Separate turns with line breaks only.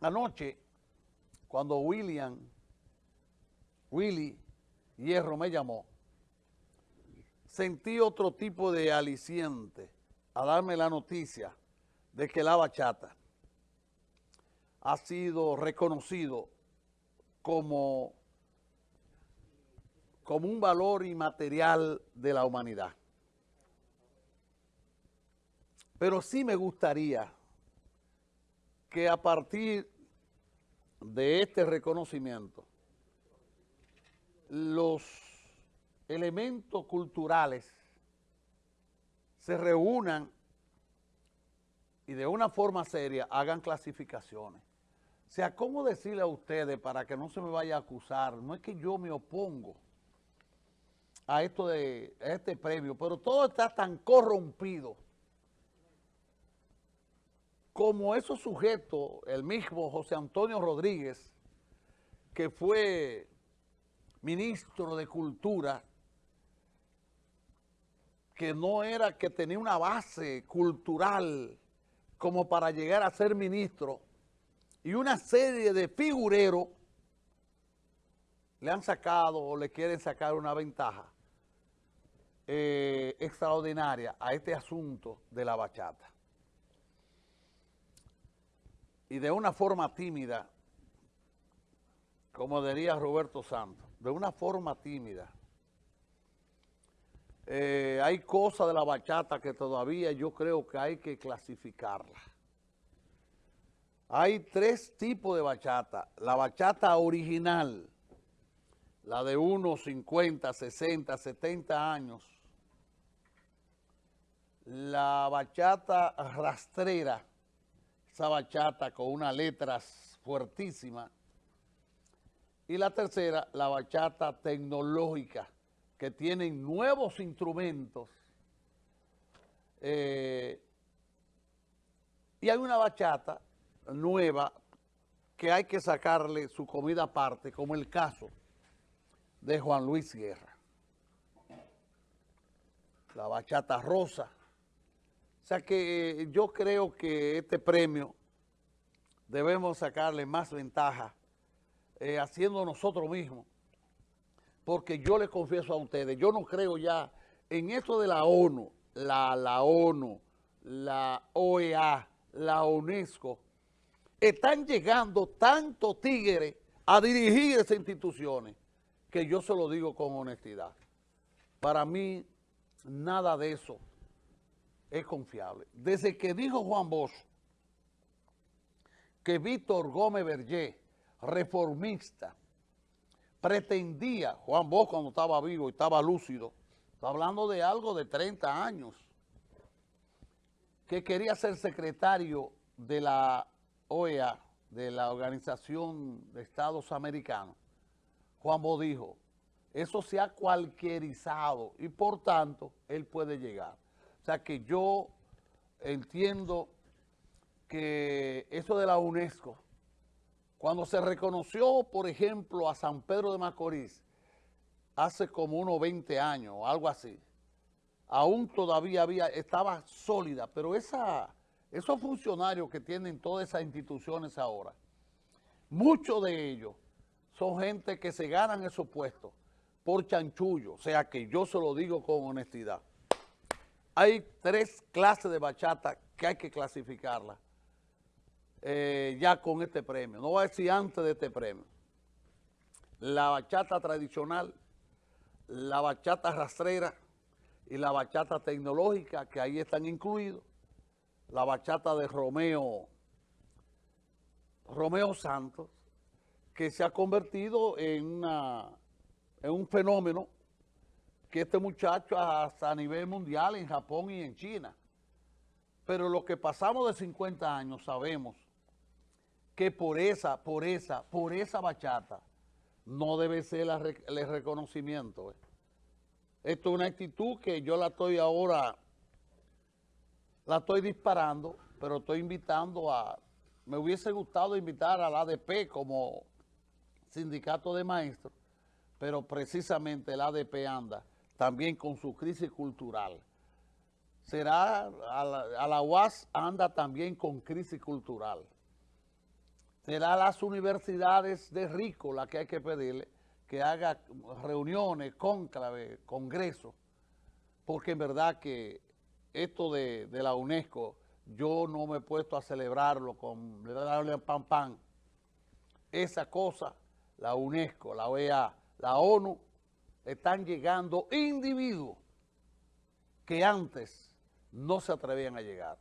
anoche, cuando William, Willy Hierro me llamó, sentí otro tipo de aliciente a darme la noticia de que la bachata ha sido reconocido como, como un valor inmaterial de la humanidad. Pero sí me gustaría que a partir de este reconocimiento, los elementos culturales se reúnan y de una forma seria hagan clasificaciones. O sea, ¿cómo decirle a ustedes para que no se me vaya a acusar? No es que yo me opongo a esto de a este premio, pero todo está tan corrompido como esos sujetos, el mismo José Antonio Rodríguez, que fue ministro de Cultura, que no era, que tenía una base cultural como para llegar a ser ministro, y una serie de figureros le han sacado o le quieren sacar una ventaja eh, extraordinaria a este asunto de la bachata y de una forma tímida, como diría Roberto Santos, de una forma tímida. Eh, hay cosas de la bachata que todavía yo creo que hay que clasificarla. Hay tres tipos de bachata. La bachata original, la de unos 50, 60, 70 años. La bachata rastrera, esa bachata con unas letras fuertísimas. Y la tercera, la bachata tecnológica, que tienen nuevos instrumentos. Eh, y hay una bachata nueva que hay que sacarle su comida aparte, como el caso de Juan Luis Guerra. La bachata rosa, o sea que eh, yo creo que este premio debemos sacarle más ventaja eh, haciendo nosotros mismos. Porque yo les confieso a ustedes, yo no creo ya en esto de la ONU, la, la ONU, la OEA, la UNESCO, están llegando tantos tigres a dirigir esas instituciones que yo se lo digo con honestidad. Para mí, nada de eso es confiable. Desde que dijo Juan Bosch que Víctor Gómez Berger, reformista, pretendía, Juan Bosch cuando estaba vivo y estaba lúcido, está hablando de algo de 30 años, que quería ser secretario de la OEA, de la Organización de Estados Americanos, Juan Bosch dijo, eso se ha cualquierizado y por tanto él puede llegar. Sea que yo entiendo que eso de la UNESCO, cuando se reconoció, por ejemplo, a San Pedro de Macorís, hace como unos 20 años o algo así, aún todavía había, estaba sólida, pero esa, esos funcionarios que tienen todas esas instituciones ahora, muchos de ellos son gente que se ganan esos puestos por chanchullo, o sea que yo se lo digo con honestidad hay tres clases de bachata que hay que clasificarla eh, ya con este premio. No voy a decir antes de este premio. La bachata tradicional, la bachata rastrera y la bachata tecnológica, que ahí están incluidos. La bachata de Romeo, Romeo Santos, que se ha convertido en, en un fenómeno que este muchacho hasta a nivel mundial en Japón y en China. Pero lo que pasamos de 50 años sabemos que por esa, por esa, por esa bachata no debe ser el reconocimiento. Eh. Esto es una actitud que yo la estoy ahora, la estoy disparando, pero estoy invitando a, me hubiese gustado invitar al ADP como sindicato de maestros, pero precisamente el ADP anda también con su crisis cultural. Será, a la, UAS anda también con crisis cultural. será las universidades de rico las que hay que pedirle que haga reuniones, cónclave, congresos, porque en verdad que esto de, la UNESCO, yo no me he puesto a celebrarlo con darle pan pan. Esa cosa, la UNESCO, la OEA, la ONU, están llegando individuos que antes no se atrevían a llegar.